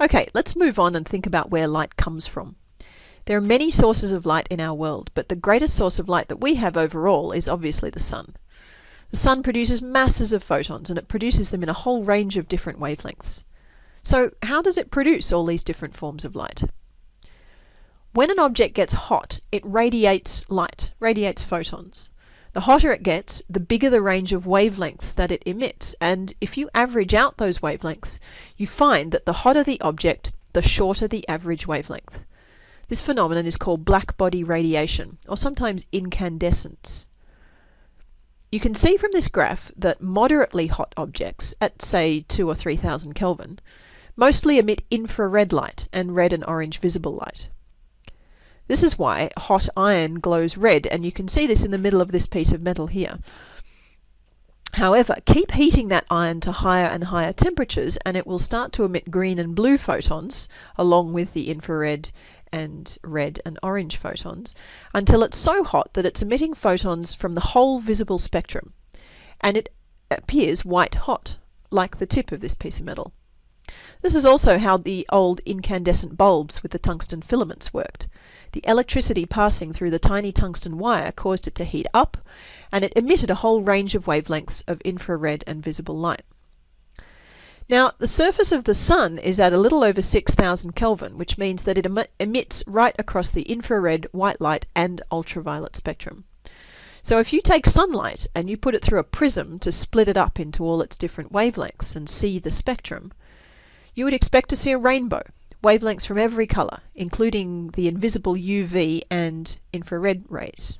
Okay, let's move on and think about where light comes from. There are many sources of light in our world, but the greatest source of light that we have overall is obviously the sun. The sun produces masses of photons and it produces them in a whole range of different wavelengths. So how does it produce all these different forms of light? When an object gets hot, it radiates light, radiates photons. The hotter it gets, the bigger the range of wavelengths that it emits, and if you average out those wavelengths, you find that the hotter the object, the shorter the average wavelength. This phenomenon is called blackbody radiation, or sometimes incandescence. You can see from this graph that moderately hot objects, at say 2 or 3000 Kelvin, mostly emit infrared light and red and orange visible light. This is why hot iron glows red, and you can see this in the middle of this piece of metal here. However, keep heating that iron to higher and higher temperatures and it will start to emit green and blue photons along with the infrared and red and orange photons until it's so hot that it's emitting photons from the whole visible spectrum and it appears white hot like the tip of this piece of metal. This is also how the old incandescent bulbs with the tungsten filaments worked. The electricity passing through the tiny tungsten wire caused it to heat up, and it emitted a whole range of wavelengths of infrared and visible light. Now, the surface of the Sun is at a little over 6,000 Kelvin, which means that it em emits right across the infrared, white light, and ultraviolet spectrum. So if you take sunlight and you put it through a prism to split it up into all its different wavelengths and see the spectrum, you would expect to see a rainbow, wavelengths from every colour, including the invisible UV and infrared rays.